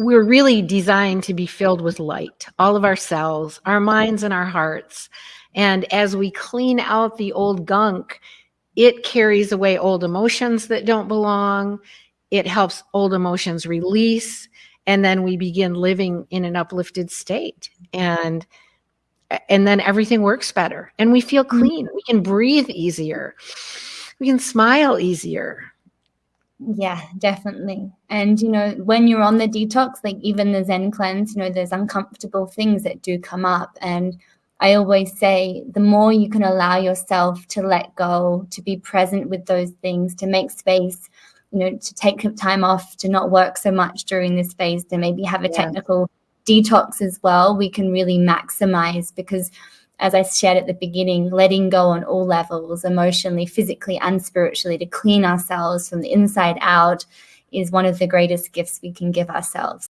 we're really designed to be filled with light, all of our cells, our minds and our hearts. And as we clean out the old gunk, it carries away old emotions that don't belong. It helps old emotions release. And then we begin living in an uplifted state. And and then everything works better and we feel mm-hmm. clean. We can breathe easier. We can smile easier yeah, definitely. And, you know, when you're on the detox, like even the Zen cleanse, you know, there's uncomfortable things that do come up. And I always say the more you can allow yourself to let go, to be present with those things, to make space, you know, to take time off, to not work so much during this phase, to maybe have a yeah. technical detox as well, we can really maximize because as I shared at the beginning, letting go on all levels, emotionally, physically, and spiritually, to clean ourselves from the inside out is one of the greatest gifts we can give ourselves.